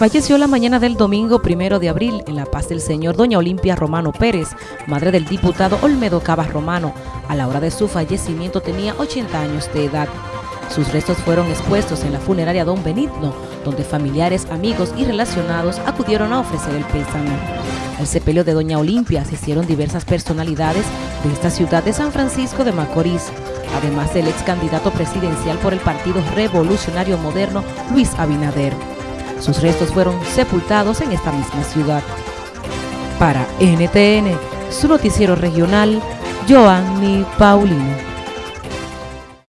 Falleció la mañana del domingo primero de abril en la paz del Señor doña Olimpia Romano Pérez, madre del diputado Olmedo Cabas Romano. A la hora de su fallecimiento tenía 80 años de edad. Sus restos fueron expuestos en la funeraria Don Benigno, donde familiares, amigos y relacionados acudieron a ofrecer el pésame. Al sepelio de Doña Olimpia asistieron diversas personalidades de esta ciudad de San Francisco de Macorís, además del ex candidato presidencial por el Partido Revolucionario Moderno, Luis Abinader. Sus restos fueron sepultados en esta misma ciudad. Para NTN, su noticiero regional, Joanny Paulino.